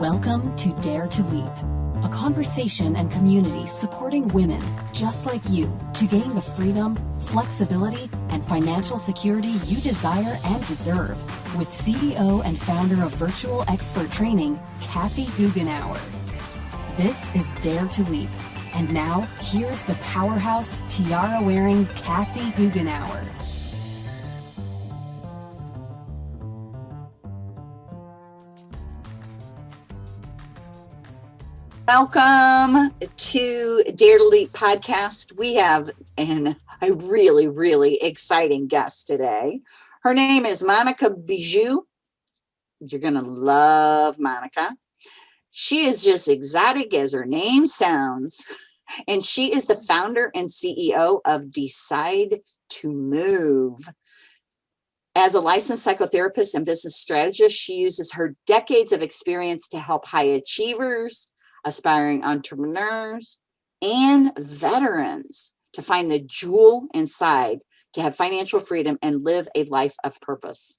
Welcome to Dare to Leap, a conversation and community supporting women just like you to gain the freedom, flexibility, and financial security you desire and deserve with CEO and founder of Virtual Expert Training, Kathy Goughenour. This is Dare to Leap. And now, here's the powerhouse, tiara-wearing Kathy Goughenour. Welcome to Dare to Leap podcast. We have an, a really, really exciting guest today. Her name is Monica Bijou. You're going to love Monica. She is just exotic as her name sounds. And she is the founder and CEO of Decide to Move. As a licensed psychotherapist and business strategist, she uses her decades of experience to help high achievers, aspiring entrepreneurs, and veterans to find the jewel inside to have financial freedom and live a life of purpose.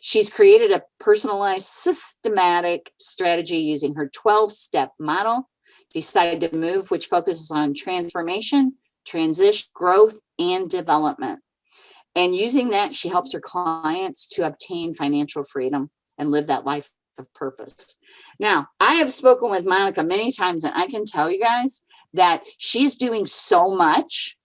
She's created a personalized, systematic strategy using her 12 step model, Decide to Move, which focuses on transformation, transition, growth, and development. And using that, she helps her clients to obtain financial freedom and live that life of purpose. Now, I have spoken with Monica many times, and I can tell you guys that she's doing so much.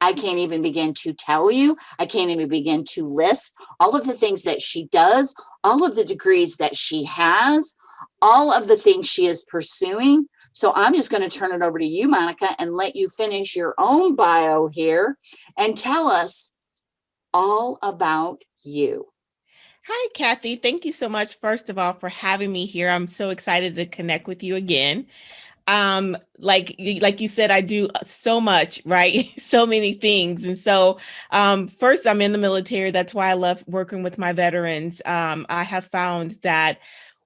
I can't even begin to tell you. I can't even begin to list all of the things that she does, all of the degrees that she has, all of the things she is pursuing. So I'm just going to turn it over to you, Monica, and let you finish your own bio here and tell us all about you. Hi, Kathy. Thank you so much, first of all, for having me here. I'm so excited to connect with you again. Um, like like you said, I do so much, right? so many things. And so um, first, I'm in the military. That's why I love working with my veterans. Um, I have found that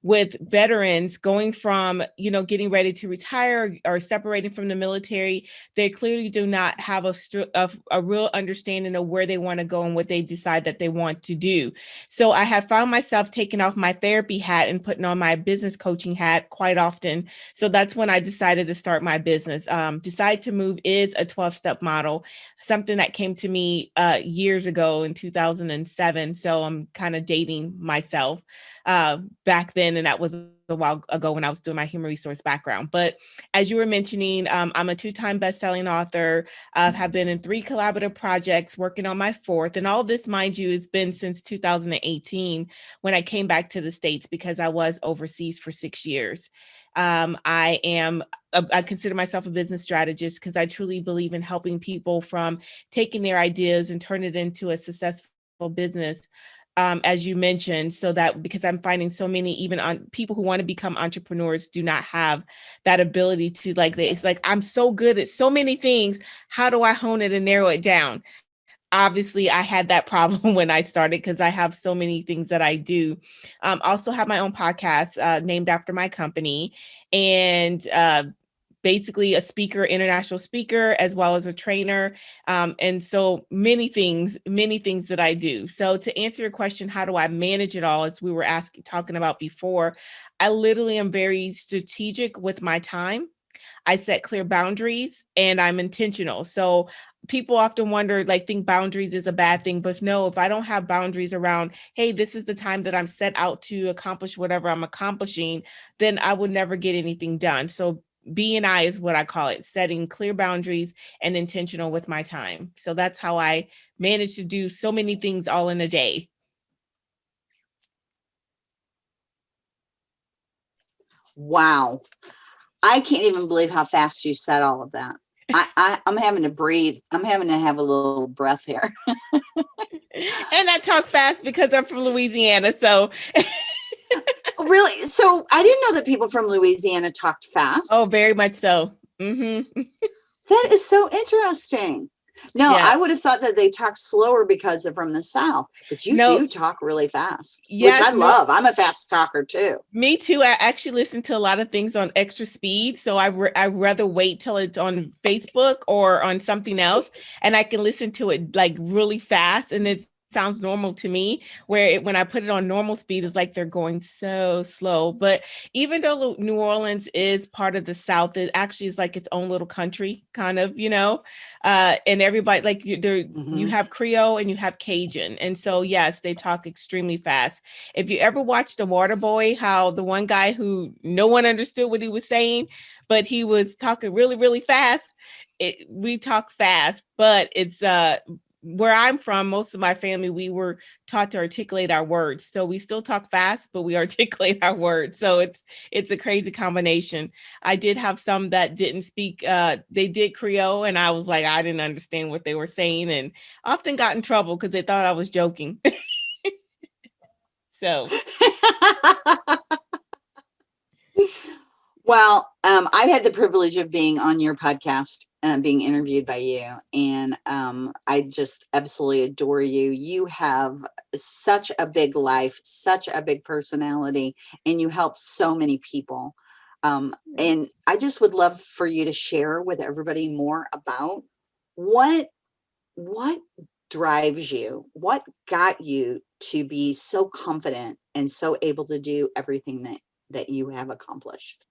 with veterans going from, you know, getting ready to retire or separating from the military, they clearly do not have a, a, a real understanding of where they want to go and what they decide that they want to do. So I have found myself taking off my therapy hat and putting on my business coaching hat quite often. So that's when I decided to start my business. Um, Decide to Move is a 12 step model, something that came to me uh, years ago in 2007. So I'm kind of dating myself uh, back then, and that was a while ago when I was doing my human resource background. But as you were mentioning, um, I'm a two-time best-selling author. I have been in three collaborative projects, working on my fourth. And all this, mind you, has been since 2018 when I came back to the States because I was overseas for six years. Um, I am, a, I consider myself a business strategist because I truly believe in helping people from taking their ideas and turn it into a successful business um, as you mentioned, so that because I'm finding so many even on people who want to become entrepreneurs do not have that ability to like, it's like, I'm so good at so many things. How do I hone it and narrow it down? Obviously, I had that problem when I started because I have so many things that I do. Um, also have my own podcast uh, named after my company and uh, basically a speaker, international speaker, as well as a trainer. Um, and so many things, many things that I do. So to answer your question, how do I manage it all, as we were asking, talking about before, I literally am very strategic with my time. I set clear boundaries and I'm intentional. So people often wonder, like, think boundaries is a bad thing, but no, if I don't have boundaries around, hey, this is the time that I'm set out to accomplish whatever I'm accomplishing, then I would never get anything done. So B&I is what I call it, setting clear boundaries and intentional with my time. So that's how I manage to do so many things all in a day. Wow. I can't even believe how fast you said all of that. I, I, am having to breathe. I'm having to have a little breath here. and I talk fast because I'm from Louisiana. So really? So I didn't know that people from Louisiana talked fast. Oh, very much so. Mm -hmm. that is so interesting. No, yeah. I would have thought that they talk slower because they're from the South, but you no. do talk really fast, yes, which I love. I'm a fast talker too. Me too. I actually listen to a lot of things on extra speed. So I I rather wait till it's on Facebook or on something else and I can listen to it like really fast and it's sounds normal to me where it, when i put it on normal speed it's like they're going so slow. But even though new orleans is part of the south it actually is like its own little country kind of you know? Uh, and everybody like you there mm-hmm. you have creole and you have cajun. And so yes they talk extremely fast. If you ever watched the water boy how the one guy who no one understood what he was saying but he was talking really really fast it, we talk fast, but it's uh where I'm from, most of my family, we were taught to articulate our words. So we still talk fast, but we articulate our words. So it's it's a crazy combination. I did have some that didn't speak, uh, they did Creole, and I was like, I didn't understand what they were saying, and often got in trouble because they thought I was joking. so well, um, I've had the privilege of being on your podcast uh, being interviewed by you. And um, I just absolutely adore you. You have such a big life, such a big personality, and you help so many people. Um, and I just would love for you to share with everybody more about what what drives you, what got you to be so confident and so able to do everything that that you have accomplished.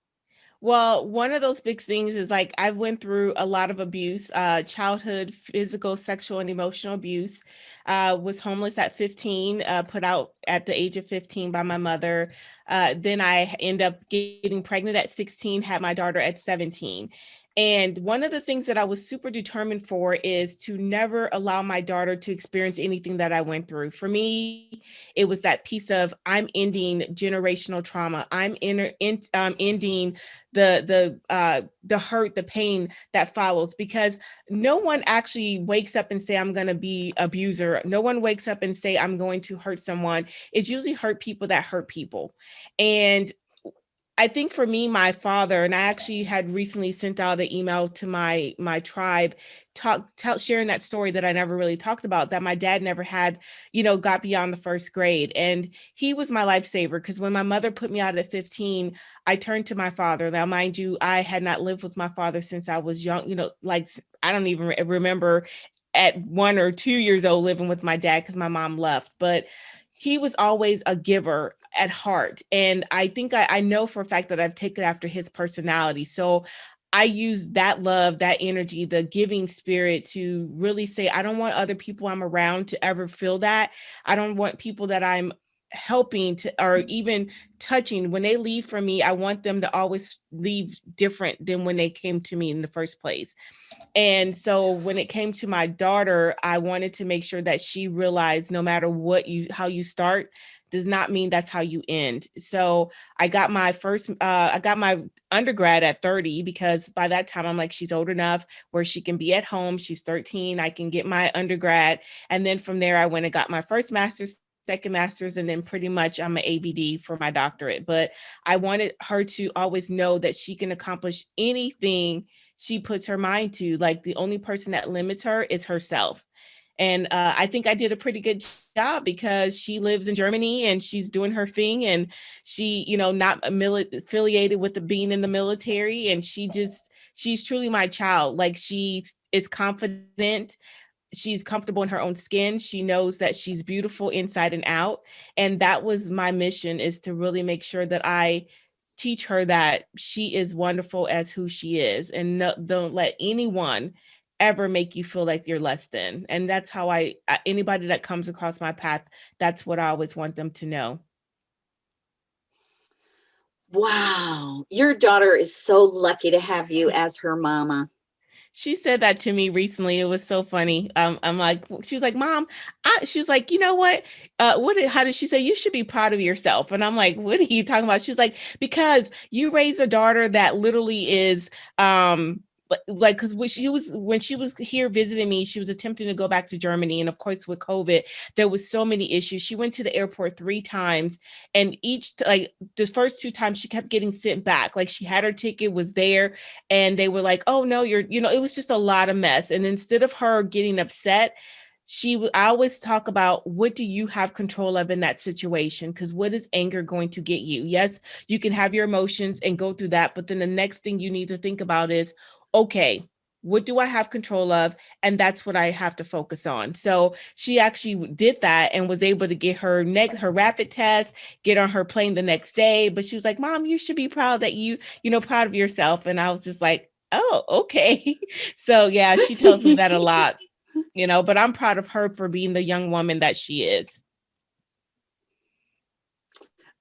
Well, one of those big things is like I went through a lot of abuse, uh, childhood, physical, sexual, and emotional abuse. Uh, was homeless at 15, uh, put out at the age of 15 by my mother. Uh, then I end up getting pregnant at 16, had my daughter at 17. And one of the things that I was super determined for is to never allow my daughter to experience anything that I went through. For me, it was that piece of I'm ending generational trauma. I'm in, in, um, ending the the uh, the hurt, the pain that follows. Because no one actually wakes up and say I'm going to be abuser. No one wakes up and say I'm going to hurt someone. It's usually hurt people that hurt people, and I think for me, my father, and I actually had recently sent out an email to my my tribe, talk, tell, sharing that story that I never really talked about. That my dad never had, you know, got beyond the first grade, and he was my lifesaver. Because when my mother put me out at 15, I turned to my father. Now, mind you, I had not lived with my father since I was young. You know, like I don't even remember at one or two years old living with my dad because my mom left, but he was always a giver at heart. And I think I, I know for a fact that I've taken after his personality. So I use that love, that energy, the giving spirit to really say, I don't want other people I'm around to ever feel that. I don't want people that I'm helping to or even touching when they leave from me i want them to always leave different than when they came to me in the first place and so when it came to my daughter i wanted to make sure that she realized no matter what you how you start does not mean that's how you end. So I got my first, uh, I got my undergrad at 30 because by that time I'm like, she's old enough where she can be at home. She's 13. I can get my undergrad. And then from there, I went and got my first master's second master's and then pretty much I'm an ABD for my doctorate. But I wanted her to always know that she can accomplish anything she puts her mind to. Like the only person that limits her is herself. And uh, I think I did a pretty good job because she lives in Germany and she's doing her thing and she, you know, not affiliated with the being in the military. And she just, she's truly my child. Like she is confident. She's comfortable in her own skin. She knows that she's beautiful inside and out. And that was my mission is to really make sure that I teach her that she is wonderful as who she is and no, don't let anyone ever make you feel like you're less than. And that's how I, anybody that comes across my path, that's what I always want them to know. Wow. Your daughter is so lucky to have you as her mama. She said that to me recently. It was so funny. Um, I'm like, she's like, mom, I, she's like, you know what? Uh, what, how did she say? You should be proud of yourself. And I'm like, what are you talking about? She's like, because you raised a daughter that literally is, um, like because when she was when she was here visiting me she was attempting to go back to germany and of course with covid there was so many issues. She went to the airport three times and each like the first two times she kept getting sent back. Like she had her ticket was there and they were like oh no you're you know it was just a lot of mess and instead of her getting upset she I always talk about what do you have control of in that situation? Because what is anger going to get you? Yes you can have your emotions and go through that but then the next thing you need to think about is okay, what do I have control of? And that's what I have to focus on. So she actually did that and was able to get her next her rapid test, get on her plane the next day. But she was like, Mom, you should be proud that you, you know, proud of yourself. And I was just like, oh, okay. so yeah, she tells me that a lot, you know, but I'm proud of her for being the young woman that she is.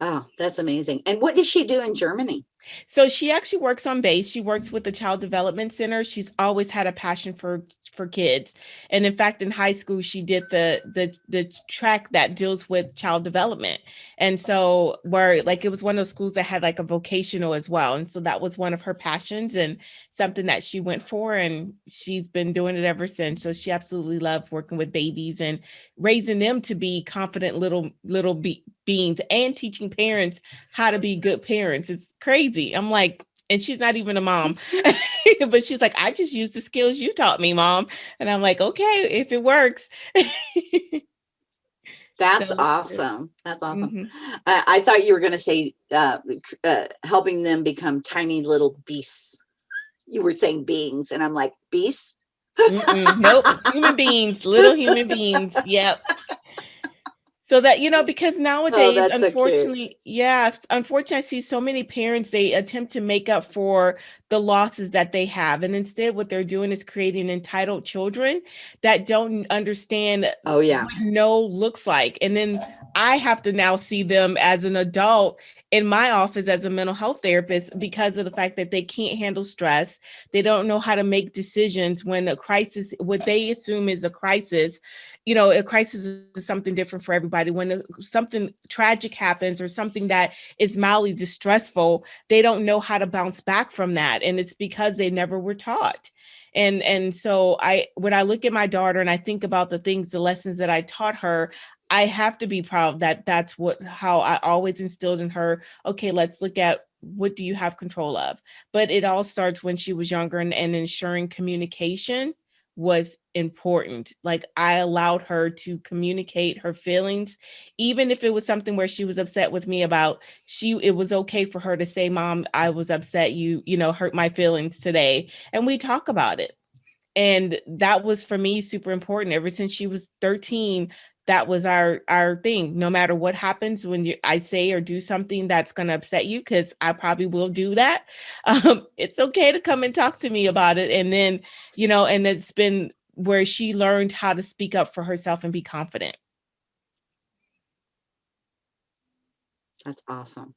Oh, that's amazing. And what does she do in Germany? So she actually works on base. She works with the Child Development Center. She's always had a passion for for kids. And in fact, in high school, she did the the the track that deals with child development. And so where like it was one of those schools that had like a vocational as well. And so that was one of her passions and something that she went for and she's been doing it ever since. So she absolutely loved working with babies and raising them to be confident little little be beings and teaching parents how to be good parents. It's crazy. I'm like, and she's not even a mom, but she's like, I just use the skills you taught me, mom. And I'm like, okay, if it works. That's so, awesome. That's awesome. Mm -hmm. uh, I thought you were going to say uh, uh, helping them become tiny little beasts. You were saying beings, and I'm like, beasts? Mm -mm, nope, human beings, little human beings. Yep so that you know because oh, nowadays oh, unfortunately so yeah unfortunately i see so many parents they attempt to make up for the losses that they have and instead what they're doing is creating entitled children that don't understand oh yeah no looks like and then i have to now see them as an adult in my office as a mental health therapist because of the fact that they can't handle stress. They don't know how to make decisions when a crisis, what they assume is a crisis, you know, a crisis is something different for everybody. When something tragic happens or something that is mildly distressful, they don't know how to bounce back from that. And it's because they never were taught and and so i when i look at my daughter and i think about the things the lessons that i taught her I have to be proud that that's what how I always instilled in her, okay, let's look at what do you have control of? But it all starts when she was younger and, and ensuring communication was important. Like I allowed her to communicate her feelings, even if it was something where she was upset with me about, she, it was okay for her to say, mom, I was upset. You, you know, hurt my feelings today. And we talk about it. And that was for me super important ever since she was 13 that was our our thing. No matter what happens when you i say or do something that's going to upset you because i probably will do that um, it's okay to come and talk to me about it. And then you know and it's been where she learned how to speak up for herself and be confident. That's awesome.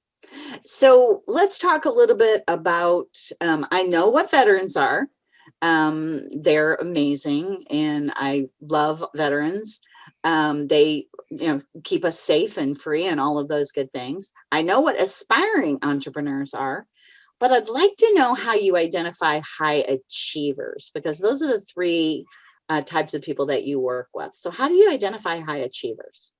So let's talk a little bit about um, i know what veterans are um, they're amazing and i love veterans um, they you know keep us safe and free and all of those good things. I know what aspiring entrepreneurs are but i'd like to know how you identify high achievers because those are the three uh, types of people that you work with. So how do you identify high achievers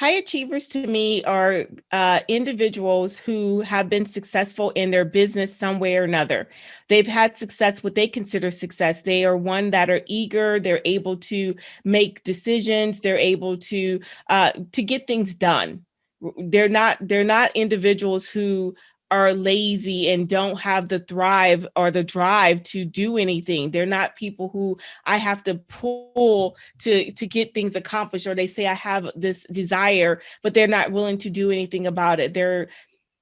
High achievers to me are uh, individuals who have been successful in their business some way or another. They've had success, what they consider success. They are one that are eager, they're able to make decisions, they're able to uh, to get things done. They're not they're not individuals who are lazy and don't have the thrive or the drive to do anything. They're not people who I have to pull to, to get things accomplished, or they say I have this desire, but they're not willing to do anything about it. They're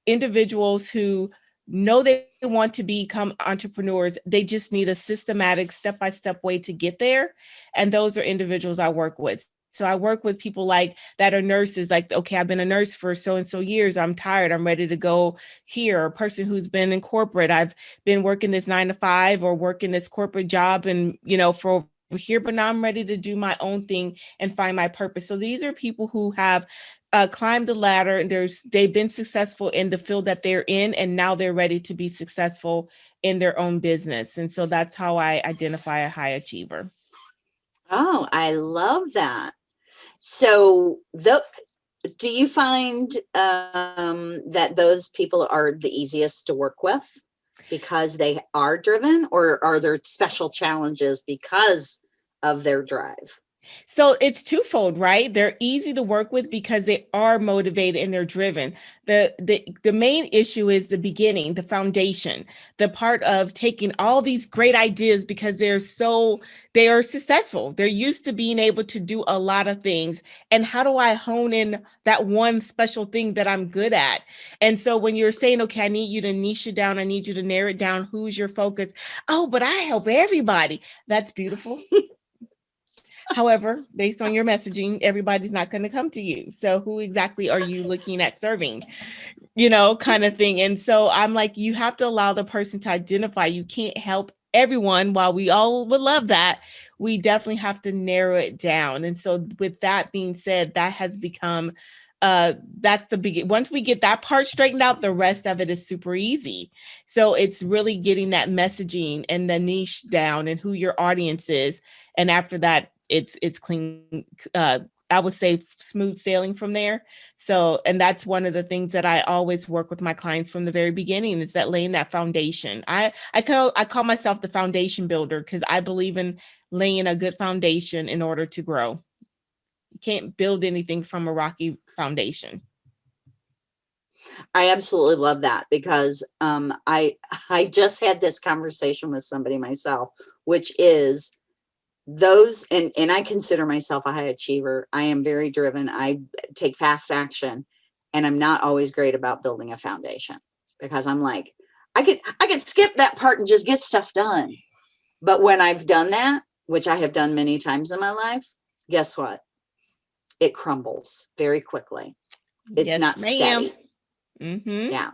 individuals who know they want to become entrepreneurs. They just need a systematic step-by-step -step way to get there. And those are individuals I work with. So I work with people like that are nurses, like, okay, I've been a nurse for so and so years. I'm tired. I'm ready to go here. A person who's been in corporate. I've been working this nine to five or working this corporate job and, you know, for here, but now I'm ready to do my own thing and find my purpose. So these are people who have uh, climbed the ladder and there's they've been successful in the field that they're in and now they're ready to be successful in their own business. And so that's how I identify a high achiever. Oh, I love that. So the do you find um, that those people are the easiest to work with because they are driven or are there special challenges because of their drive? So it's twofold, right? They're easy to work with because they are motivated and they're driven. The, the the main issue is the beginning, the foundation, the part of taking all these great ideas because they're so they are successful. They're used to being able to do a lot of things. And how do I hone in that one special thing that I'm good at? And so when you're saying, okay, I need you to niche it down, I need you to narrow it down, who's your focus? Oh, but I help everybody. That's beautiful. However, based on your messaging, everybody's not going to come to you. So who exactly are you looking at serving? You know, kind of thing. And so I'm like, you have to allow the person to identify. You can't help everyone. While we all would love that, we definitely have to narrow it down. And so with that being said, that has become uh that's the big once we get that part straightened out the rest of it is super easy so it's really getting that messaging and the niche down and who your audience is and after that it's it's clean uh I would say smooth sailing from there. So, and that's one of the things that I always work with my clients from the very beginning is that laying that foundation. I I call I call myself the foundation builder because I believe in laying a good foundation in order to grow. You can't build anything from a rocky foundation. I absolutely love that because um, I I just had this conversation with somebody myself, which is those and and i consider myself a high achiever. I am very driven. I take fast action and i'm not always great about building a foundation because i'm like i could i could skip that part and just get stuff done. But when i've done that which i have done many times in my life guess what? It crumbles very quickly. It's yes, not steady. Mm -hmm. yeah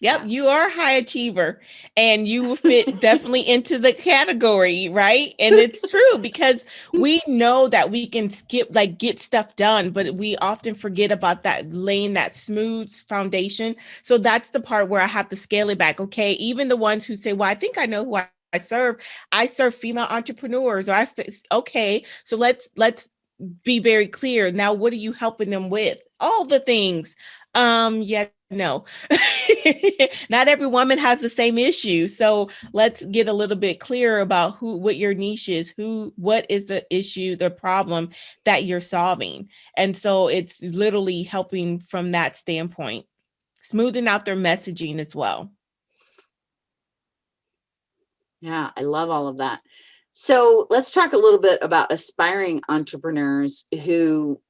Yep, you are a high achiever and you will fit definitely into the category, right? And it's true because we know that we can skip, like get stuff done, but we often forget about that laying that smooth foundation. So that's the part where I have to scale it back. Okay, even the ones who say, well, I think I know who I, I serve. I serve female entrepreneurs or I, okay, so let's, let's be very clear. Now, what are you helping them with? All the things. Um, yeah, no, not every woman has the same issue. So let's get a little bit clearer about who, what your niche is, who, what is the issue, the problem that you're solving. And so it's literally helping from that standpoint, smoothing out their messaging as well. Yeah, I love all of that. So let's talk a little bit about aspiring entrepreneurs who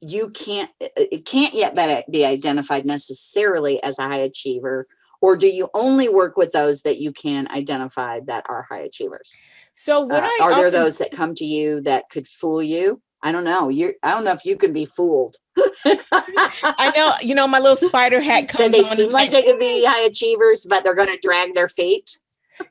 you can't it can't yet be identified necessarily as a high achiever or do you only work with those that you can identify that are high achievers? So what uh, are there those that come to you that could fool you? I don't know. You i don't know if you can be fooled. I know you know my little spider hat comes they seem like they could be high achievers but they're going to drag their feet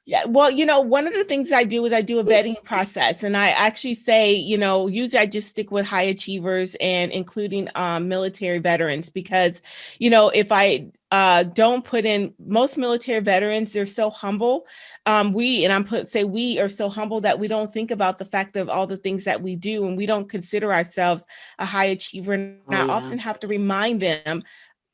yeah, well, you know, one of the things I do is I do a vetting process, and I actually say, you know, usually I just stick with high achievers and including um, military veterans because, you know, if I uh, don't put in most military veterans, they're so humble. Um, we and I'm put say we are so humble that we don't think about the fact of all the things that we do, and we don't consider ourselves a high achiever. And oh, I yeah. often have to remind them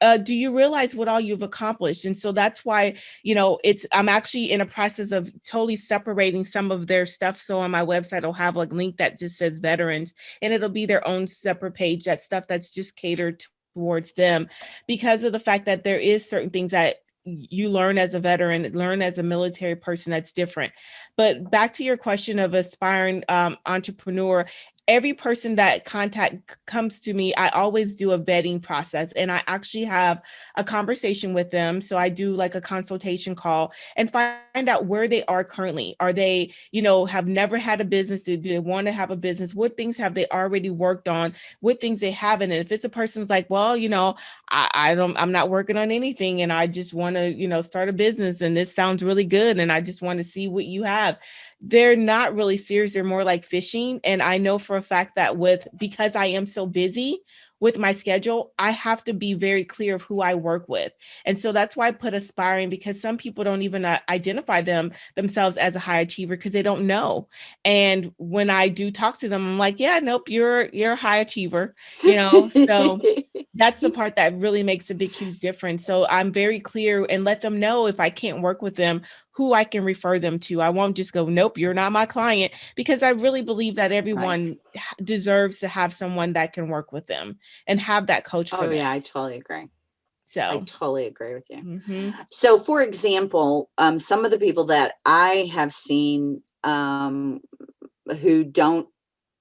uh, do you realize what all you've accomplished? And so that's why, you know, it's, I'm actually in a process of totally separating some of their stuff. So on my website, I'll have like a link that just says veterans and it'll be their own separate page, that stuff that's just catered towards them because of the fact that there is certain things that you learn as a veteran, learn as a military person that's different. But back to your question of aspiring um, entrepreneur, every person that contact comes to me, I always do a vetting process and I actually have a conversation with them. So I do like a consultation call and find out where they are currently. Are they, you know, have never had a business? Do, they want to have a business? What things have they already worked on? What things they haven't? And if it's a person's like, well, you know, I, I don't, I'm not working on anything and I just want to, you know, start a business and this sounds really good. And I just want to see what you have they're not really serious. They're more like fishing. And I know for a fact that with, because I am so busy, with my schedule, I have to be very clear of who I work with. And so that's why I put aspiring because some people don't even uh, identify them themselves as a high achiever because they don't know. And when I do talk to them, I'm like, yeah, nope, you're you're a high achiever, you know. so that's the part that really makes a big huge difference. So I'm very clear and let them know if I can't work with them who I can refer them to. I won't just go, nope, you're not my client, because I really believe that everyone right. deserves to have someone that can work with them and have that coach for oh, them. yeah, I totally agree. So I totally agree with you. mm-hmm. So, for example, um, some of the people that I have seen um, who don't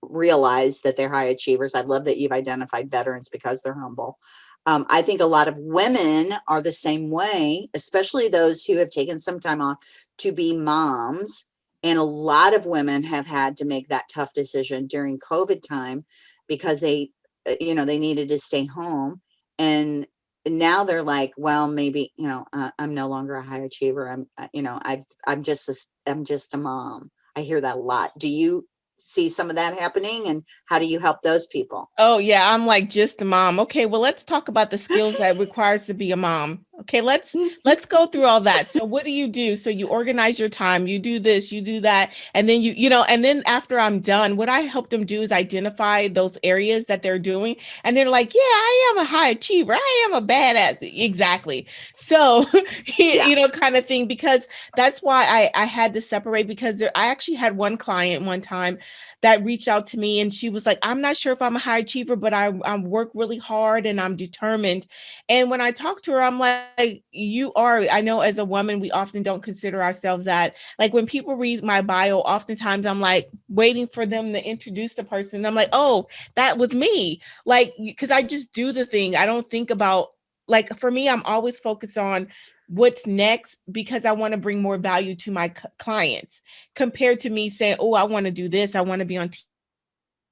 realize that they're high achievers, I love that you've identified veterans because they're humble. Um, I think a lot of women are the same way, especially those who have taken some time off to be moms. And a lot of women have had to make that tough decision during COVID time because they, uh, you know, they needed to stay home. And now they're like, well, maybe, you know, uh, I'm no longer a high achiever. I'm, uh, you know, I, I'm just, a, I'm just a mom. I hear that a lot. Do you see some of that happening and how do you help those people? Oh yeah, I'm like just a mom. Okay, well let's talk about the skills that requires to be a mom. Okay, let's let's go through all that. So what do you do? So you organize your time, you do this, you do that, and then you you know, and then after I'm done, what I help them do is identify those areas that they're doing and they're like, "Yeah, I am a high achiever. I am a badass." Exactly. So, yeah. you know, kind of thing because that's why I I had to separate because there, I actually had one client one time that reached out to me and she was like, I'm not sure if I'm a high achiever, but I, I work really hard and I'm determined. And when I talked to her, I'm like, you are, I know as a woman, we often don't consider ourselves that. Like when people read my bio, oftentimes I'm like waiting for them to introduce the person. I'm like, oh, that was me. Like, cause I just do the thing. I don't think about like for me, I'm always focused on what's next because I want to bring more value to my clients compared to me saying, oh, I want to do this. I want to be on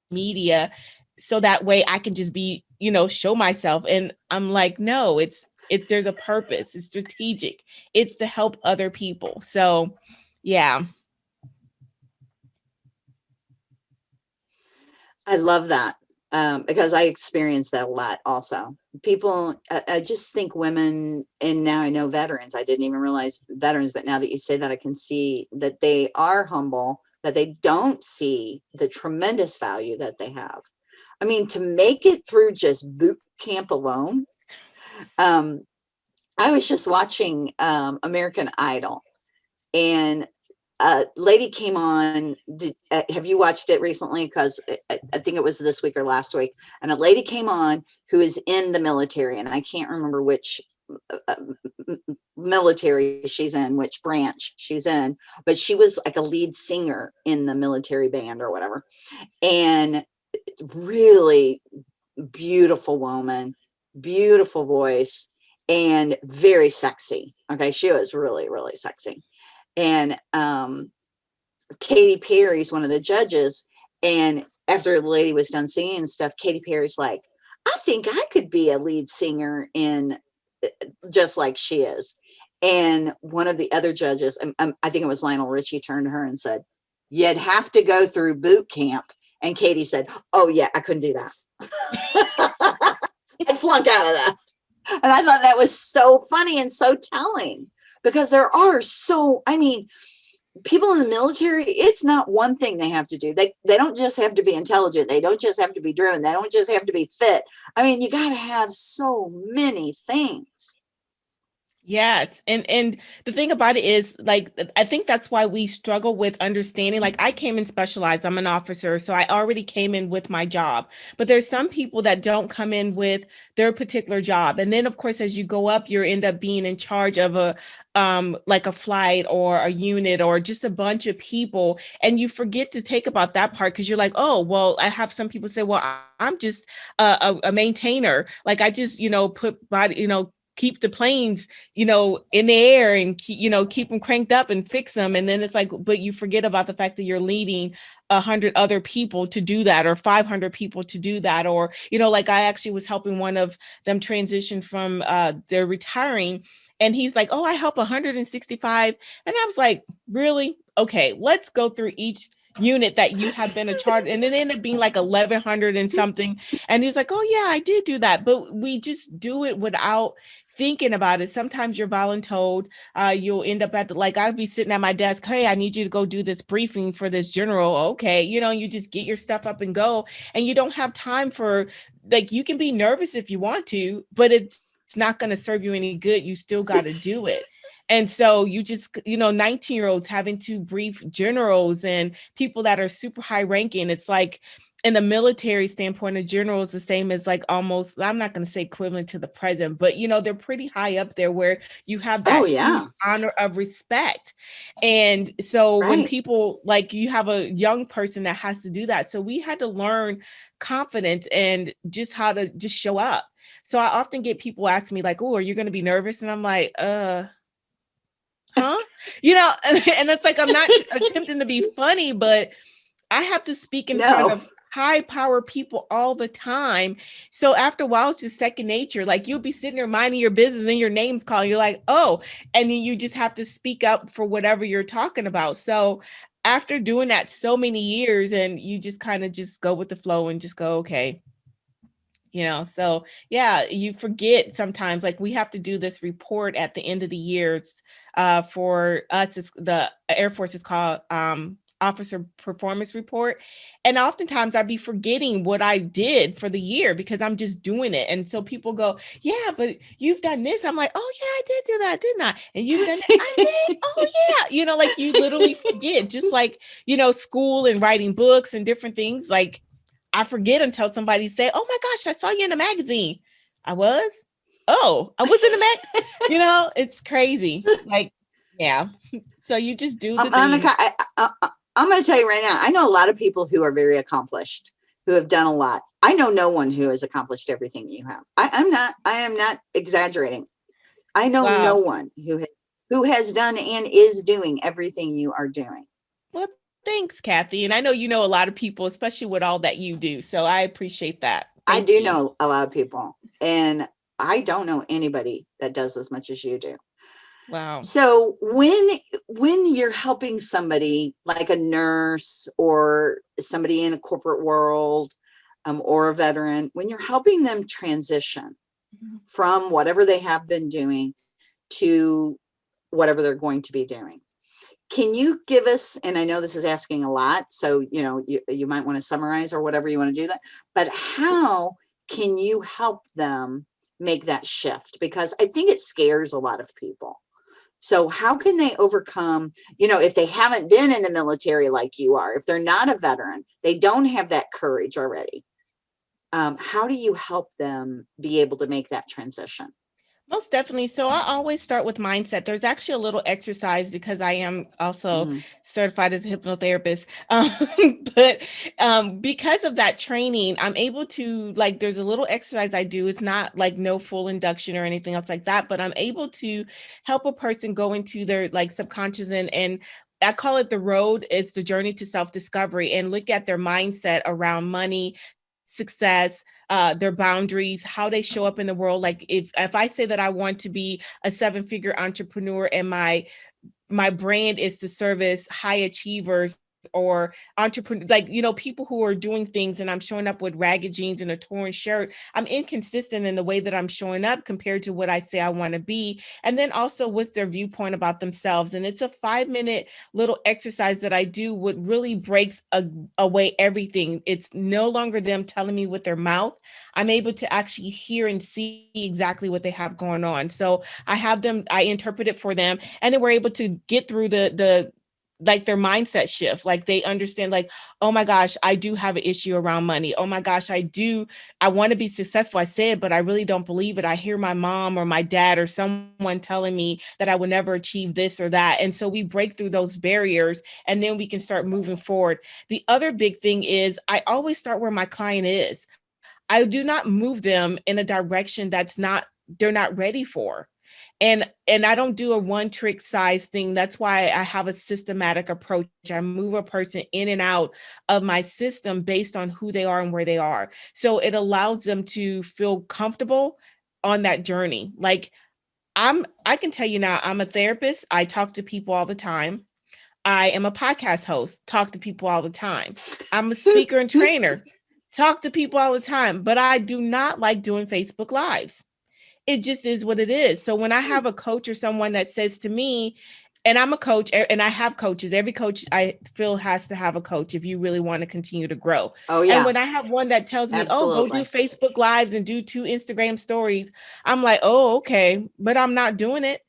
media so that way I can just be, you know, show myself. And I'm like, no, it's, it's, there's a purpose. It's strategic. It's to help other people. So yeah. I love that um, because I experience that a lot also. People, I, I, just think women, and now I know veterans, I didn't even realize veterans, but now that you say that, I can see that they are humble, that they don't see the tremendous value that they have. I mean, to make it through just boot camp alone, um, I was just watching um, American Idol and a lady came on did, uh, have you watched it recently? Because I, I, think it was this week or last week and a lady came on who is in the military and i can't remember which uh, uh military she's in which branch she's in but she was like a lead singer in the military band or whatever and really beautiful woman beautiful voice and very sexy okay? She was really really sexy and um, Katy Perry's one of the judges. And after the lady was done singing and stuff, Katy Perry's like, I think I could be a lead singer in uh, just like she is. And one of the other judges, um, um, I think it was Lionel Richie, turned to her and said, You'd have to go through boot camp. And Katy said, Oh, yeah, I couldn't do that. I flunk out of that. And I thought that was so funny and so telling because there are so, I mean, people in the military, it's not one thing they have to do. They, they don't just have to be intelligent. They don't just have to be driven. They don't just have to be fit. I mean, you got to have so many things. Yes. And and the thing about it is like I think that's why we struggle with understanding like I came in specialized. I'm an officer, so I already came in with my job. But there's some people that don't come in with their particular job. And then of course as you go up, you end up being in charge of a um like a flight or a unit or just a bunch of people and you forget to take about that part because you're like oh well i have some people say well i'm just a, a, a maintainer like i just you know put body you know keep the planes, you know, in the air and keep, you know, keep them cranked up and fix them. And then it's like, but you forget about the fact that you're leading a hundred other people to do that or 500 people to do that. Or, you know, like I actually was helping one of them transition from uh, they're retiring and he's like, oh, I help 165. And I was like, really? Okay, let's go through each unit that you have been a charge and it ended up being like 1100 and something and he's like oh yeah i did do that but we just do it without thinking about it. Sometimes you're voluntold. Uh, you'll end up at the, like, I'd be sitting at my desk. Hey, I need you to go do this briefing for this general. Okay. You know, you just get your stuff up and go and you don't have time for like, you can be nervous if you want to, but it's, it's not going to serve you any good. You still got to do it. And so you just, you know, 19 year olds having to brief generals and people that are super high ranking. It's like, in the military standpoint, a general is the same as like almost, I'm not going to say equivalent to the president, but you know, they're pretty high up there where you have that oh, yeah. honor of respect. And so right. when people like you have a young person that has to do that. So we had to learn confidence and just how to just show up. So I often get people ask me like, oh, are you going to be nervous? And I'm like, uh, huh? you know, and, and it's like, I'm not attempting to be funny, but I have to speak in no. front of high power people all the time. So after a while, it's just second nature. Like you'll be sitting there minding your business and your name's calling. You're like, oh, and then you just have to speak up for whatever you're talking about. So after doing that so many years and you just kind of just go with the flow and just go, okay, you know so yeah you forget sometimes like we have to do this report at the end of the years uh for us it's the air force is called um officer performance report. And oftentimes I'd be forgetting what I did for the year because I'm just doing it. And so people go, yeah, but you've done this. I'm like, oh yeah, I did do that, didn't I? And you've done. I did. Oh yeah. You know, like you literally forget just like, you know, school and writing books and different things. Like I forget until somebody say, oh my gosh, I saw you in a magazine. I was, oh, I was in a mag, you know, it's crazy. Like, yeah. So you just do the um, Monica, I, I, I'm going to tell you right now, I know a lot of people who are very accomplished, who have done a lot. I know no one who has accomplished everything you have. I, am not, I am not exaggerating. I know wow. no one who has, who has done and is doing everything you are doing. Well, thanks, Kathy. And I know you know a lot of people, especially with all that you do. So I appreciate that. Thank I do you. know a lot of people and I don't know anybody that does as much as you do. Wow. So when when you're helping somebody like a nurse or somebody in a corporate world um, or a veteran, when you're helping them transition mm-hmm. from whatever they have been doing to whatever they're going to be doing. Can you give us, and I know this is asking a lot, so you know you, you might want to summarize or whatever you want to do that, but how can you help them make that shift? Because I think it scares a lot of people. So how can they overcome, you know, if they haven't been in the military like you are, if they're not a veteran, they don't have that courage already. Um, how do you help them be able to make that transition? Most definitely. So I always start with mindset. There's actually a little exercise because I am also mm. certified as a hypnotherapist. Um, but um, because of that training, I'm able to like, there's a little exercise I do. It's not like no full induction or anything else like that, but I'm able to help a person go into their like subconscious and, and I call it the road. It's the journey to self-discovery and look at their mindset around money, success, uh, their boundaries, how they show up in the world. Like if, if I say that I want to be a seven figure entrepreneur and my my brand is to service high achievers or entrepreneur, like, you know, people who are doing things and I'm showing up with ragged jeans and a torn shirt, I'm inconsistent in the way that I'm showing up compared to what I say I want to be. And then also with their viewpoint about themselves. And it's a five minute little exercise that I do what really breaks a, away everything. It's no longer them telling me with their mouth. I'm able to actually hear and see exactly what they have going on. So I have them, I interpret it for them, and then we're able to get through the the like their mindset shift like they understand like oh my gosh i do have an issue around money. Oh my gosh i do i want to be successful i said but i really don't believe it. I hear my mom or my dad or someone telling me that i will never achieve this or that. And so we break through those barriers and then we can start moving forward. The other big thing is i always start where my client is. I do not move them in a direction that's not they're not ready for and and i don't do a one trick size thing. That's why i have a systematic approach. I move a person in and out of my system based on who they are and where they are. So it allows them to feel comfortable on that journey. Like i'm i can tell you now i'm a therapist. I talk to people all the time. I am a podcast host. Talk to people all the time. I'm a speaker and trainer. Talk to people all the time. But i do not like doing facebook lives it just is what it is. So when I hmm. have a coach or someone that says to me, and I'm a coach and I have coaches. Every coach I feel has to have a coach if you really want to continue to grow. Oh yeah. And when I have one that tells me, Absolutely. "Oh, go do Facebook lives and do two Instagram stories." I'm like, "Oh, okay." But I'm not doing it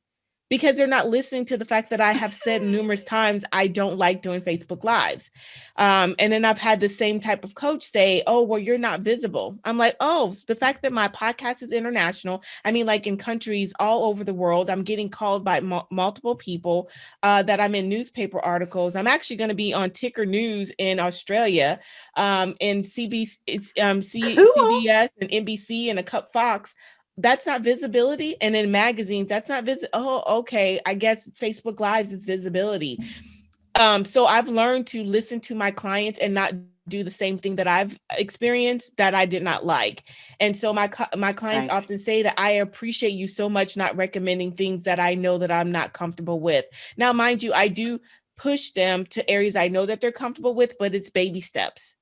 because they're not listening to the fact that I have said numerous times I don't like doing Facebook Lives. Um, and then I've had the same type of coach say, Oh, well, you're not visible. I'm like, Oh, the fact that my podcast is international, I mean, like in countries all over the world, I'm getting called by multiple people uh, that I'm in newspaper articles. I'm actually going to be on Ticker News in Australia, um, in CBS, um, C- cool. CBS and NBC and a Cup Fox that's not visibility and in magazines that's not visit oh okay i guess facebook lives is visibility. Um so i've learned to listen to my clients and not do the same thing that i've experienced that i did not like. And so my my clients right. often say that i appreciate you so much not recommending things that i know that i'm not comfortable with. Now mind you i do push them to areas i know that they're comfortable with but it's baby steps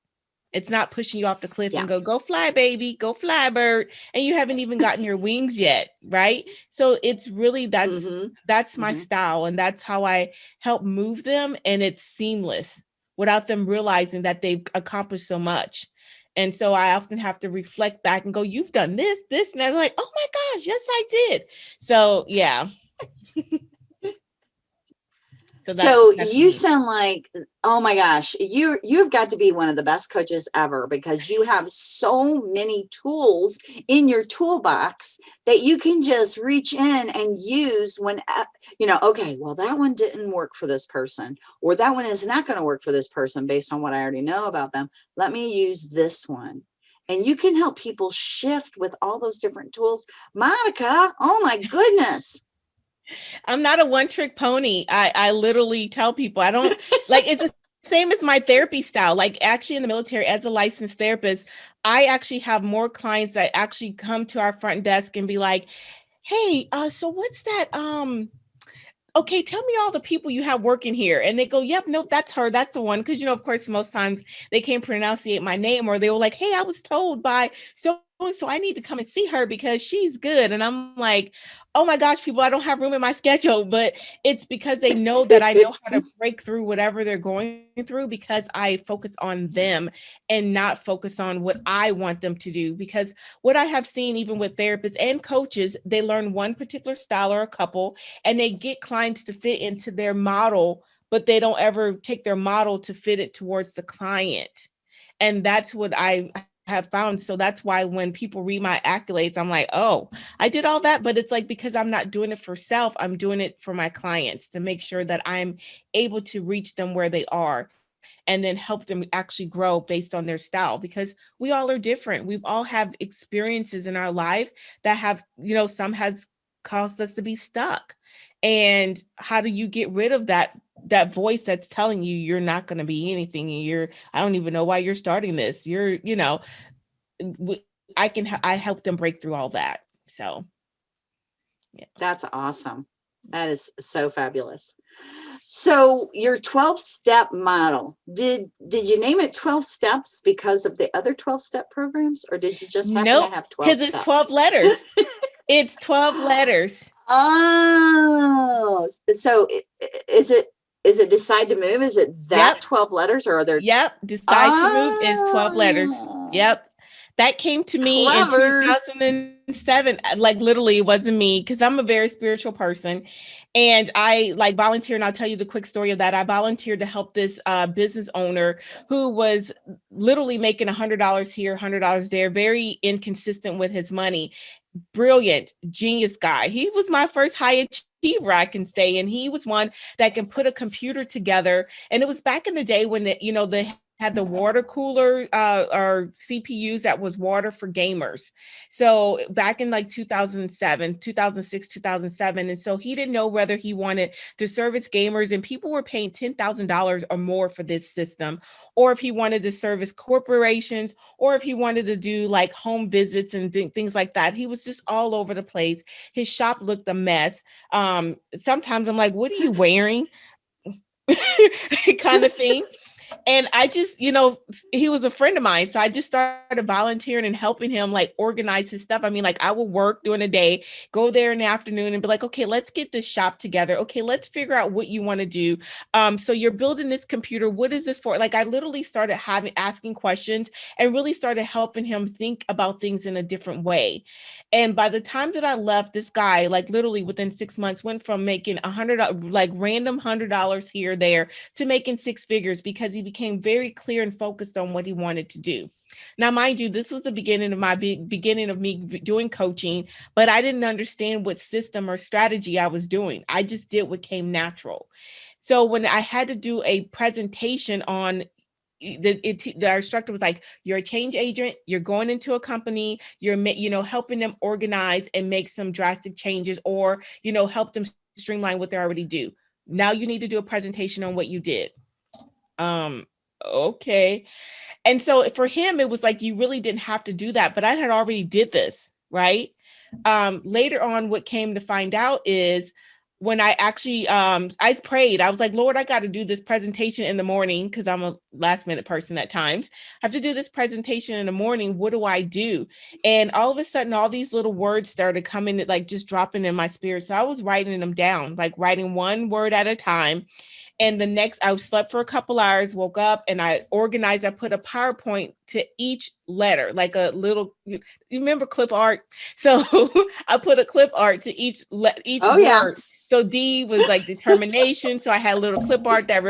it's not pushing you off the cliff yeah. and go, go fly, baby, go fly, bird. And you haven't even gotten your wings yet, right? So it's really that's mm-hmm. that's my mm-hmm. style, and that's how I help move them, and it's seamless without them realizing that they've accomplished so much. And so I often have to reflect back and go, You've done this, this, and I'm like, oh my gosh, yes, I did. So yeah. So, so you me. sound like, oh my gosh, you you've got to be one of the best coaches ever because you have so many tools in your toolbox that you can just reach in and use when uh, you know, okay, well that one didn't work for this person or that one is not going to work for this person based on what I already know about them. Let me use this one and you can help people shift with all those different tools. Monica, oh my goodness. I'm not a one trick pony. I, I literally tell people I don't like it's the same as my therapy style. Like actually in the military as a licensed therapist, I actually have more clients that actually come to our front desk and be like, hey, uh, so what's that? Um, okay, tell me all the people you have working here. And they go, yep, nope, that's her. That's the one. Cause you know, of course, most times they can't pronunciate my name or they were like, hey, I was told by so so I need to come and see her because she's good. And I'm like, oh my gosh, people, I don't have room in my schedule, but it's because they know that I know how to break through whatever they're going through because I focus on them and not focus on what I want them to do. Because what I have seen, even with therapists and coaches, they learn one particular style or a couple and they get clients to fit into their model, but they don't ever take their model to fit it towards the client. And that's what I have found. So that's why when people read my accolades, I'm like, oh, I did all that. But it's like because I'm not doing it for self, I'm doing it for my clients to make sure that I'm able to reach them where they are and then help them actually grow based on their style because we all are different. We've all have experiences in our life that have, you know, some has caused us to be stuck. And how do you get rid of that that voice that's telling you you're not going to be anything and you're i don't even know why you're starting this. You're you know i can i help them break through all that so yeah. That's awesome. That is so fabulous. So your 12 step model did did you name it 12 steps because of the other 12 step programs or did you just happen nope, to have 12 because it's 12 letters. It's 12 letters. Oh so is it is it decide to move? Is it that yep. 12 letters or are there? Yep. Decide oh. to move is 12 letters. Ah. Yep. That came to me Clever. in 2007. Like literally it wasn't me because I'm a very spiritual person. And I like volunteer, and I'll tell you the quick story of that. I volunteered to help this uh, business owner who was literally making a $100 here, $100 there, very inconsistent with his money. Brilliant, genius guy. He was my first high achiever, I can say. And he was one that can put a computer together. And it was back in the day when the, you know, the had the water cooler uh, or CPUs that was water for gamers. So back in like 2007, 2006, 2007. And so he didn't know whether he wanted to service gamers and people were paying $10,000 or more for this system, or if he wanted to service corporations, or if he wanted to do like home visits and th things like that. He was just all over the place. His shop looked a mess. Um, sometimes I'm like, what are you wearing? kind of thing. And I just, you know, he was a friend of mine. So I just started volunteering and helping him like organize his stuff. I mean, like I will work during the day, go there in the afternoon and be like, okay, let's get this shop together. Okay, let's figure out what you want to do. Um, so you're building this computer. What is this for? Like I literally started having asking questions and really started helping him think about things in a different way. And by the time that I left, this guy, like literally within six months, went from making a hundred like random hundred dollars here, there to making six figures because he became very clear and focused on what he wanted to do. Now, mind you, this was the beginning of my beginning of me doing coaching, but I didn't understand what system or strategy I was doing. I just did what came natural. So when I had to do a presentation on the, it, the instructor was like, you're a change agent, you're going into a company, you're, you know, helping them organize and make some drastic changes or, you know, help them streamline what they already do. Now you need to do a presentation on what you did. Um, okay. And so for him, it was like, you really didn't have to do that, but I had already did this, right? Um, later on, what came to find out is when I actually, um, I prayed, I was like, Lord, I got to do this presentation in the morning because I'm a last minute person at times. I have to do this presentation in the morning. What do I do? And all of a sudden, all these little words started coming, like just dropping in my spirit. So I was writing them down, like writing one word at a time. And the next, I slept for a couple hours, woke up, and I organized. I put a PowerPoint to each letter, like a little. You remember clip art? So I put a clip art to each each oh, word. Yeah. So D was like determination. So I had a little clip art that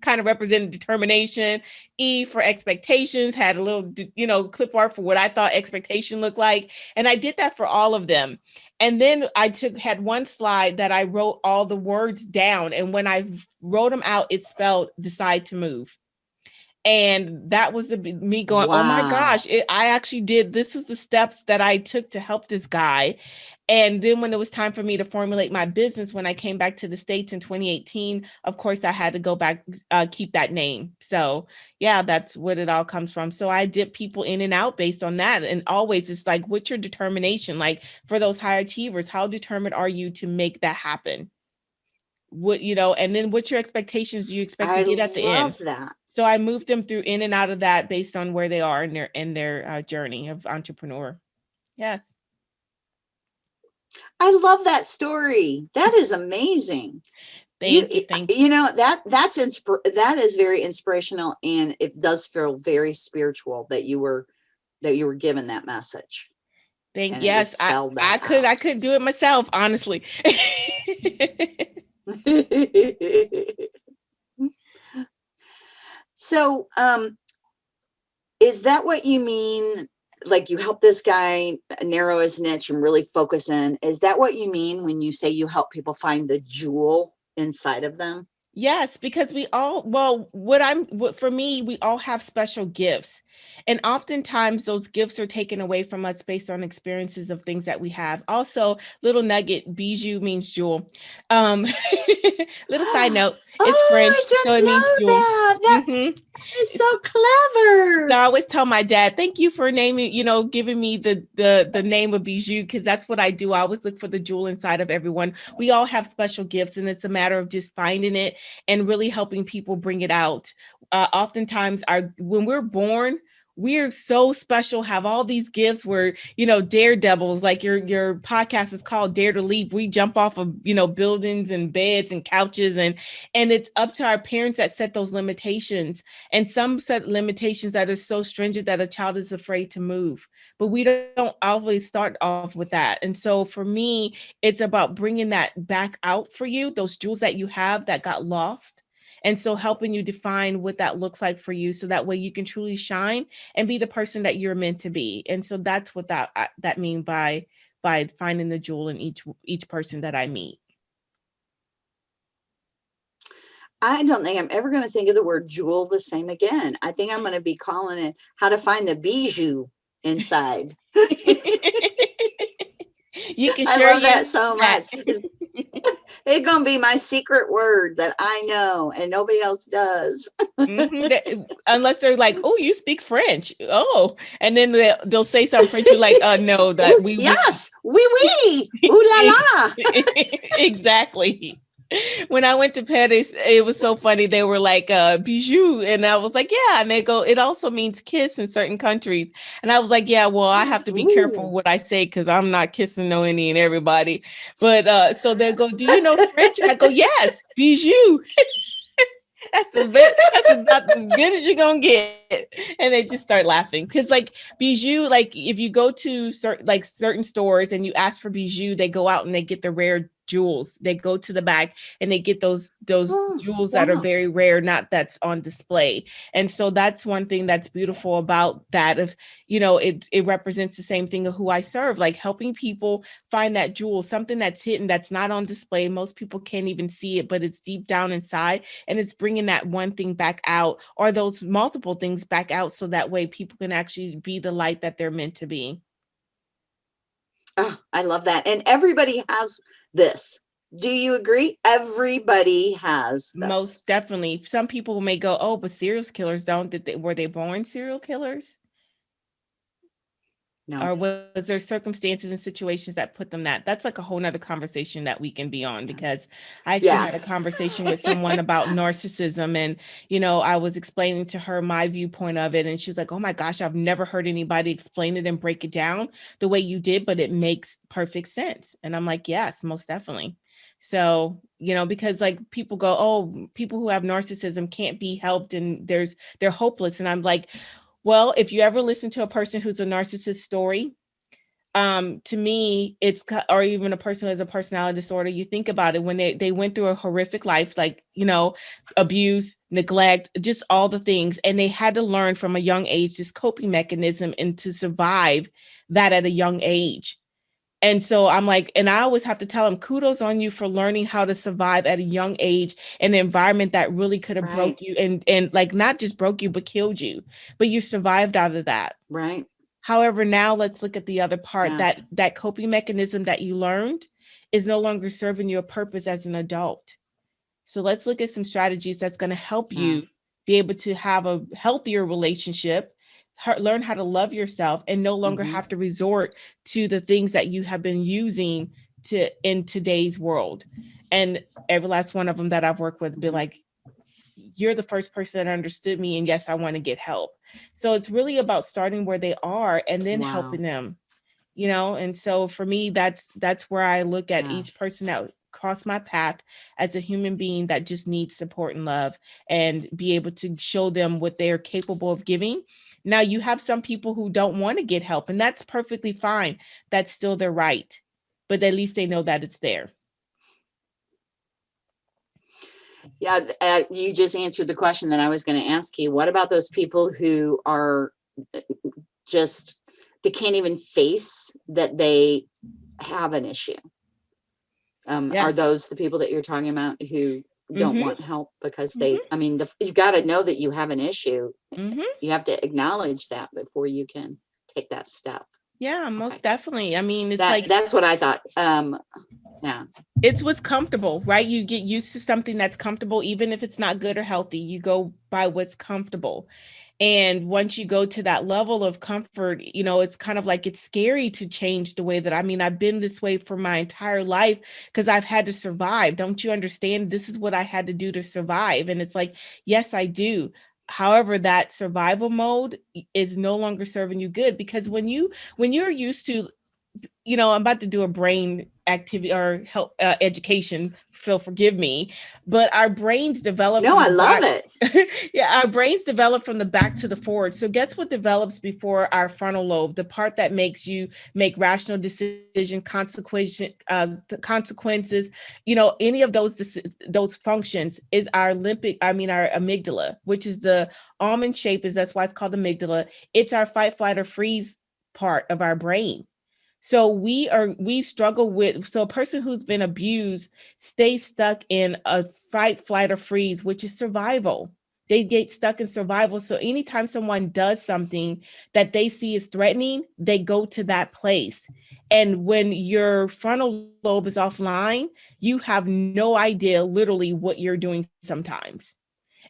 kind of represented determination. E for expectations had a little, you know, clip art for what I thought expectation looked like. And I did that for all of them. And then I took had one slide that I wrote all the words down. And when I wrote them out, it spelled decide to move. And that was the, me going, wow. oh my gosh, it, I actually did. This is the steps that I took to help this guy. And then when it was time for me to formulate my business, when I came back to the States in 2018, of course, I had to go back, uh, keep that name. So yeah, that's what it all comes from. So I dip people in and out based on that. And always it's like, what's your determination? Like for those high achievers, how determined are you to make that happen? What, you know, and then what's your expectations you expect I to get at the end? that. So I moved them through in and out of that based on where they are in their, in their uh, journey of entrepreneur. Yes. I love that story. That is amazing. Thank you, you, thank you. you know that that's inspir that is very inspirational and it does feel very spiritual that you were that you were given that message. Thank yes, I, I could I couldn't do it myself, honestly. so um is that what you mean like you help this guy narrow his niche and really focus in. Is that what you mean when you say you help people find the jewel inside of them? Yes, because we all, well, what I'm, what, for me, we all have special gifts. And oftentimes those gifts are taken away from us based on experiences of things that we have. Also, little nugget, bijou means jewel. Um, little side note, it's oh, French, so it means jewel. That. That mm -hmm. is so clever. So I always tell my dad, thank you for naming, you know, giving me the the the name of bijou, because that's what I do. I always look for the jewel inside of everyone. We all have special gifts, and it's a matter of just finding it and really helping people bring it out. Uh, oftentimes, our when we're born, we're so special have all these gifts where you know daredevils like your your podcast is called dare to leap. We jump off of you know buildings and beds and couches and and it's up to our parents that set those limitations. And some set limitations that are so stringent that a child is afraid to move. But we don't always start off with that. And so for me it's about bringing that back out for you those jewels that you have that got lost and so helping you define what that looks like for you so that way you can truly shine and be the person that you're meant to be. And so that's what that uh, that mean by by finding the jewel in each each person that I meet. I don't think I'm ever going to think of the word jewel the same again. I think I'm going to be calling it how to find the bijou inside. you can share I love that so much. It's gonna be my secret word that I know and nobody else does. mm -hmm. Unless they're like, "Oh, you speak French." Oh, and then they'll, they'll say something French. You're like, "Uh, no, that we." Yes, we oui, oui. Ooh la la. exactly. when I went to Paris, it was so funny. They were like uh bijou, and I was like, yeah. And they go, it also means kiss in certain countries. And I was like, yeah, well, I have to be Ooh. careful what I say because I'm not kissing no any and everybody. But uh, so they go, do you know French? I go, yes, bijou. that's, the bit, that's about the good as you're gonna get. And they just start laughing because, like, bijou, like if you go to certain like certain stores and you ask for bijou, they go out and they get the rare jewels. They go to the back and they get those those oh, jewels wow. that are very rare, not that's on display. And so that's one thing that's beautiful about that. Of you know, it it represents the same thing of who I serve, like helping people find that jewel, something that's hidden, that's not on display. Most people can't even see it, but it's deep down inside, and it's bringing that one thing back out, or those multiple things back out, so that way people can actually be the light that they're meant to be. Oh, I love that. And everybody has this. Do you agree? Everybody has this. most definitely. Some people may go, "Oh, but serial killers don't." Did they were they born serial killers? No. Or was there circumstances and situations that put them that? That's like a whole nother conversation that we can be on because I actually yeah. had a conversation with someone about narcissism and you know, I was explaining to her my viewpoint of it and she was like, "Oh my gosh, I've never heard anybody explain it and break it down the way you did, but it makes perfect sense." And I'm like, "Yes, most definitely." So, you know, because like people go, oh, people who have narcissism can't be helped and there's they're hopeless. And I'm like, well, if you ever listen to a person who's a narcissist story, um, to me, it's or even a person who has a personality disorder. You think about it when they they went through a horrific life, like you know, abuse, neglect, just all the things, and they had to learn from a young age this coping mechanism and to survive that at a young age. And so I'm like, and I always have to tell them, kudos on you for learning how to survive at a young age in an environment that really could have right. broke you and and like not just broke you, but killed you. But you survived out of that. Right. However, now let's look at the other part yeah. that that coping mechanism that you learned is no longer serving your purpose as an adult. So let's look at some strategies that's going to help yeah. you be able to have a healthier relationship learn how to love yourself and no longer mm-hmm. have to resort to the things that you have been using to in today's world and every last one of them that i've worked with been like you're the first person that understood me and yes i want to get help so it's really about starting where they are and then wow. helping them you know and so for me that's that's where i look at yeah. each person that cross my path as a human being that just needs support and love and be able to show them what they're capable of giving. Now, you have some people who don't want to get help, and that's perfectly fine. That's still their right, but at least they know that it's there. Yeah, uh, you just answered the question that I was going to ask you. What about those people who are uh, just, they can't even face that they have an issue? Um, yeah. Are those the people that you're talking about who don't mm -hmm. want help because they, mm -hmm. I mean, the, you've got to know that you have an issue. Mm -hmm. You have to acknowledge that before you can take that step. Yeah, most okay. definitely. I mean, it's that, like that's what I thought. Um, yeah, it's what's comfortable, right? You get used to something that's comfortable, even if it's not good or healthy. You go by what's comfortable. And once you go to that level of comfort, you know, it's kind of like it's scary to change the way that I mean, I've been this way for my entire life because I've had to survive. Don't you understand? This is what I had to do to survive. And it's like, yes, I do. However, that survival mode is no longer serving you good because when you when you're used to you know, I'm about to do a brain activity or help uh, education. Phil, forgive me, but our brains develop. No, I love back, it. yeah, our brains develop from the back to the forward. So, guess what develops before our frontal lobe? The part that makes you make rational decision, consequence, uh, consequences. You know, any of those those functions is our limbic. I mean, our amygdala, which is the almond shape. Is that's why it's called amygdala. It's our fight, flight, or freeze part of our brain. So we are we struggle with so a person who's been abused stays stuck in a fight, flight, or freeze, which is survival. They get stuck in survival. So anytime someone does something that they see is threatening, they go to that place. And when your frontal lobe is offline, you have no idea literally what you're doing sometimes.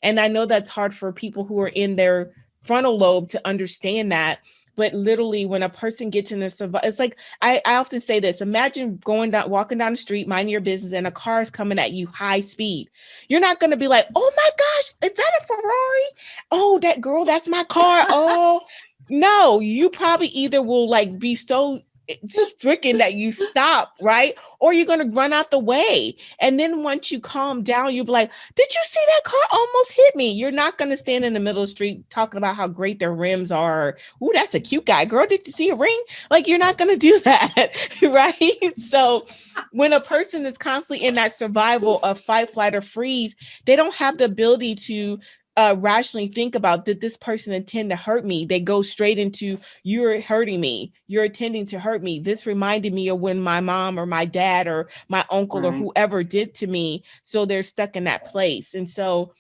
And I know that's hard for people who are in their frontal lobe to understand that but literally when a person gets in the survival, it's like I, I often say this: imagine going down, walking down the street, minding your business, and a car is coming at you high speed. You're not gonna be like, "Oh my gosh, is that a Ferrari? Oh, that girl, that's my car." Oh, no, you probably either will like be so stricken that you stop, right? Or you're going to run out the way. And then once you calm down, you'll be like, Did you see that car almost hit me? You're not going to stand in the middle of the street talking about how great their rims are. Ooh, that's a cute guy. Girl, did you see a ring? Like, you're not going to do that, right? So, when a person is constantly in that survival of fight, flight, or freeze, they don't have the ability to uh, rationally think about did this person intend to hurt me? They go straight into you're hurting me. You're intending to hurt me. This reminded me of when my mom or my dad or my uncle right. or whoever did to me so they're stuck in that place. And so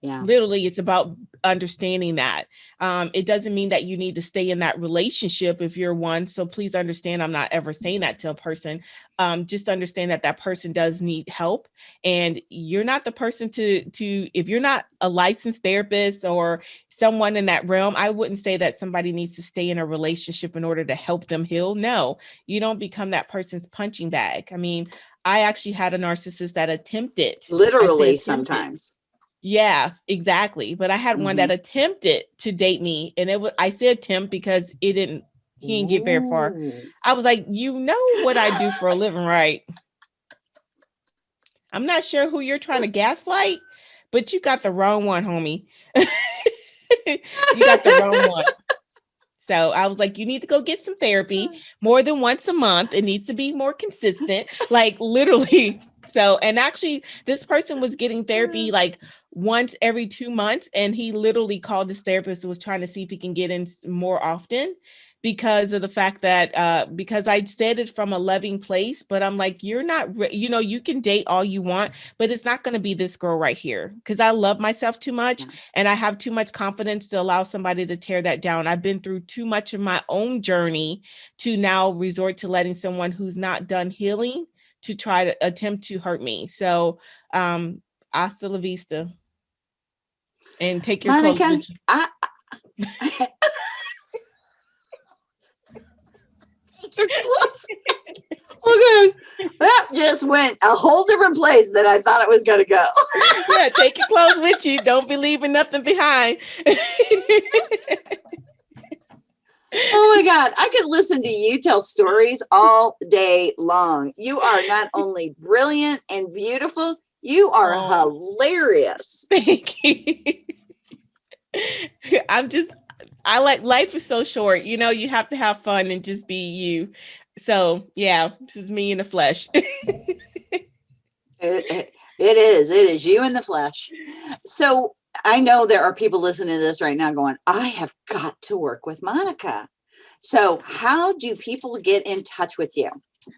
yeah. Literally it's about understanding that. Um it doesn't mean that you need to stay in that relationship if you're one so please understand i'm not ever saying that to a person. Um just understand that that person does need help and you're not the person to to if you're not a licensed therapist or someone in that realm i wouldn't say that somebody needs to stay in a relationship in order to help them heal. No you don't become that person's punching bag. I mean i actually had a narcissist that attempted literally attempted, sometimes Yes, exactly. But I had mm-hmm. one that attempted to date me, and it was I said attempt because it didn't he didn't get very far. I was like, you know what I do for a living, right? I'm not sure who you're trying to gaslight, but you got the wrong one, homie. you got the wrong one. So I was like, you need to go get some therapy more than once a month. It needs to be more consistent, like literally. So, and actually, this person was getting therapy like once every two months and he literally called his therapist was trying to see if he can get in more often because of the fact that uh because i said it from a loving place but i'm like you're not you know you can date all you want but it's not going to be this girl right here because i love myself too much and i have too much confidence to allow somebody to tear that down. I've been through too much of my own journey to now resort to letting someone who's not done healing to try to attempt to hurt me so um hasta la vista and take your Monica, clothes. I, I okay, that just went a whole different place than I thought it was going to go. yeah, take your clothes with you. Don't be leaving nothing behind. oh my God, I could listen to you tell stories all day long. You are not only brilliant and beautiful, you are oh. hilarious. Thank you. I'm just I like life is so short. You know, you have to have fun and just be you. So yeah, this is me in the flesh. it, it, it is. It is you in the flesh. So I know there are people listening to this right now going, I have got to work with Monica. So how do people get in touch with you?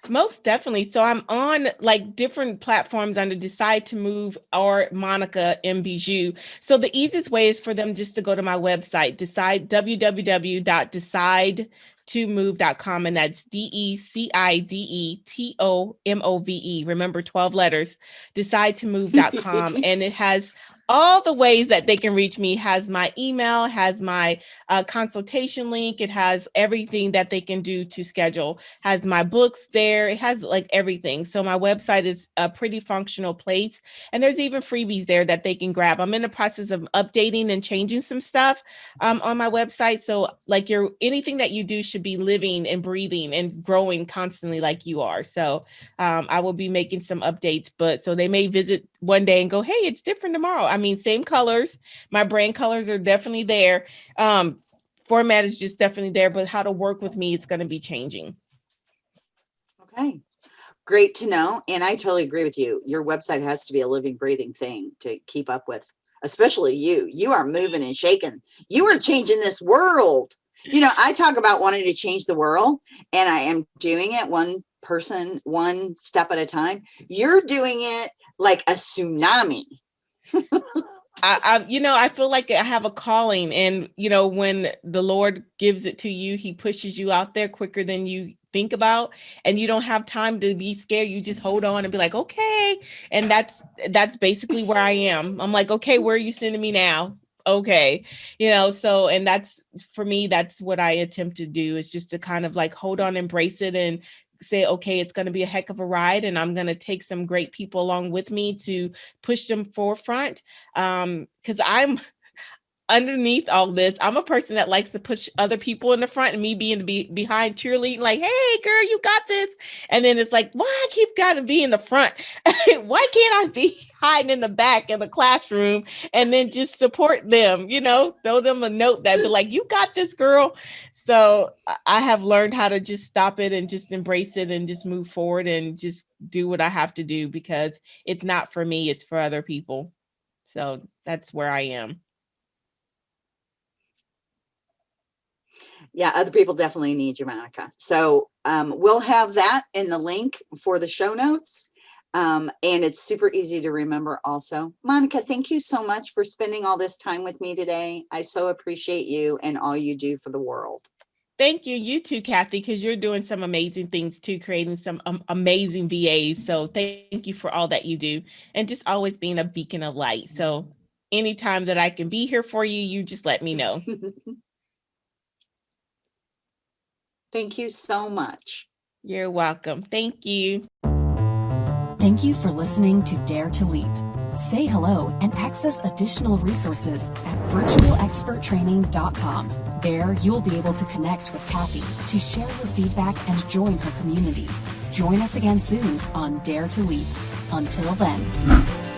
Most definitely. So I'm on like different platforms under Decide to Move or Monica M. Bijou. So the easiest way is for them just to go to my website, decide www.decide to move.com and that's d-e-c-i-d-e-t-o-m-o-v-e remember 12 letters decide to move.com and it has all the ways that they can reach me has my email, has my uh, consultation link. It has everything that they can do to schedule, has my books there. It has like everything. So my website is a pretty functional place. And there's even freebies there that they can grab. I'm in the process of updating and changing some stuff um, on my website. So like your anything that you do should be living and breathing and growing constantly like you are. So um, I will be making some updates, but so they may visit one day and go, hey, it's different tomorrow. I mean, same colors. My brand colors are definitely there. Um, format is just definitely there, but how to work with me, it's going to be changing. Okay. Great to know. And I totally agree with you. Your website has to be a living, breathing thing to keep up with, especially you. You are moving and shaking. You are changing this world. You know, I talk about wanting to change the world, and I am doing it one person, one step at a time. You're doing it like a tsunami. I, I, you know, I feel like I have a calling, and you know, when the Lord gives it to you, He pushes you out there quicker than you think about, and you don't have time to be scared. You just hold on and be like, okay, and that's that's basically where I am. I'm like, okay, where are you sending me now? okay you know so and that's for me that's what i attempt to do is just to kind of like hold on embrace it and say okay it's going to be a heck of a ride and i'm going to take some great people along with me to push them forefront um because i'm underneath all this, I'm a person that likes to push other people in the front and me being be behind cheerleading, like, hey girl, you got this. And then it's like, why I keep gotta be in the front? why can't I be hiding in the back in the classroom and then just support them, you know, throw them a note that be like, you got this girl. So I have learned how to just stop it and just embrace it and just move forward and just do what I have to do because it's not for me, it's for other people. So that's where I am. yeah, other people definitely need you, Monica. So um, we'll have that in the link for the show notes. Um, and it's super easy to remember also. Monica, thank you so much for spending all this time with me today. I so appreciate you and all you do for the world. Thank you. You too, Kathy, because you're doing some amazing things too, creating some um, amazing VAs. So thank you for all that you do and just always being a beacon of light. So anytime that I can be here for you, you just let me know. Thank you so much. You're welcome. Thank you. Thank you for listening to Dare to Leap. Say hello and access additional resources at virtualexperttraining.com. There, you'll be able to connect with Kathy to share your feedback and join her community. Join us again soon on Dare to Leap. Until then.